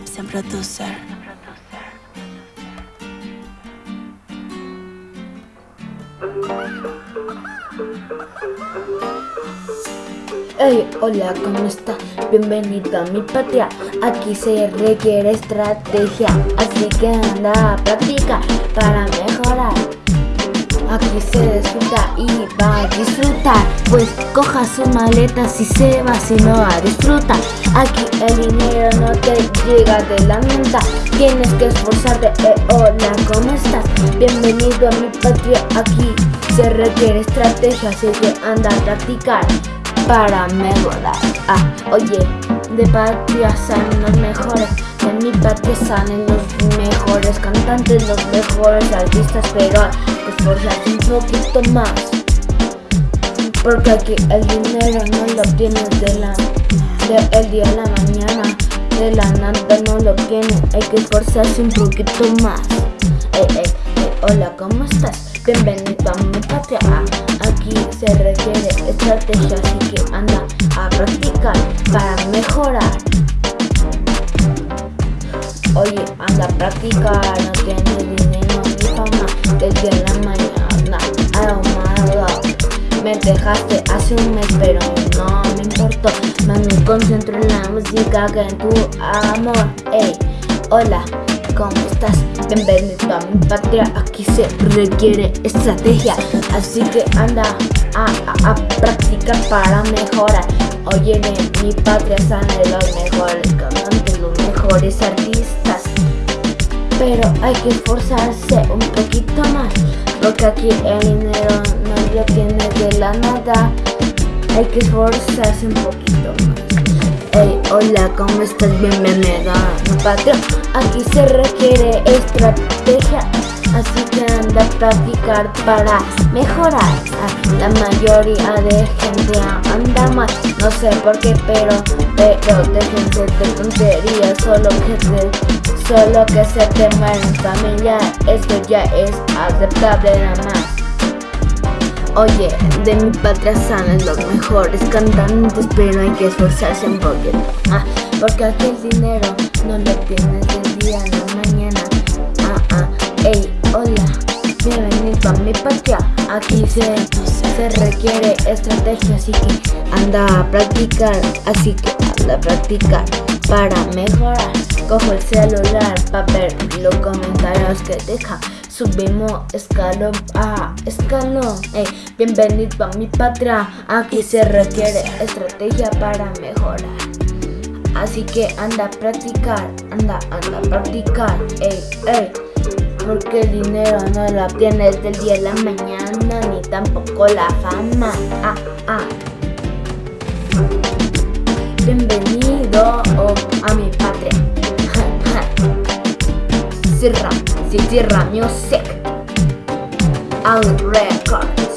Producer. Hey, hola, ¿cómo está? Bienvenido a mi patria. Aquí se requiere estrategia, así que anda a practicar para mejorar. Aquí se disfruta y va a disfrutar. Pues coja sus maletas y se va si no a disfrutar. Aquí el dinero no te llega de la mente Tienes que esforzarte, eh, hola, ¿cómo estás? Bienvenido a mi patria, aquí se requiere estrategia Así que anda a practicar para mejorar. Ah, oye, de patria salen los mejores En mi patria salen los mejores cantantes, los mejores artistas Pero esforzarse un poquito más. Porque aquí el dinero no lo tienes de la de el día a la mañana. De la nada no lo tienes Hay que esforzarse un poquito más. Ey, ey, ey, hola, ¿cómo estás? Bienvenido a mi patria. Aquí se requiere estrategia Así que anda a practicar para mejorar. Oye, anda a practicar, no tienes dinero ni fama Desde la mañana ahumado Me dejaste hace un mes pero no me importó. Me concentro en la música que en tu amor. Ey, hola, ¿cómo estás? Bienvenido a mi patria, aquí se requiere estrategia Así que anda a, a, a practicar para mejorar. Oye, en mi patria salen los mejores cantantes, los mejores artistas Pero hay que esforzarse un poquito más. Porque aquí el dinero no lo tiene de la nada. Hay que esforzarse un poquito más. Hey, hola, ¿cómo estás? Bienvenida a mi patria. Aquí se requiere estrategia. Así que anda a practicar para mejorar. La mayoría de gente No sé por qué, pero, pero déjense de tonterías Solo que se, solo que se te mueren familia Esto ya es aceptable nada más. Oye, de mi patria salen los mejores cantantes Pero hay que esforzarse un poquito. Ah, Porque aquí el dinero no lo tienes del día la mañana. Ah, ah, ey, hola mi patria. Aquí se, se requiere estrategia Así que anda a practicar Así que anda a practicar Para mejorar. Cojo el celular para ver los comentarios que deja. Subimos escalón a escalón Ey, Bienvenido a mi patria. Aquí se requiere estrategia para mejorar. Así que anda a practicar, anda, anda a practicar, ey, ey Porque el dinero no lo obtienes del día a la mañana Ni tampoco la fama, ah, ah. Bienvenido oh, a mi patria. Sierra, Sierra Music. Out Records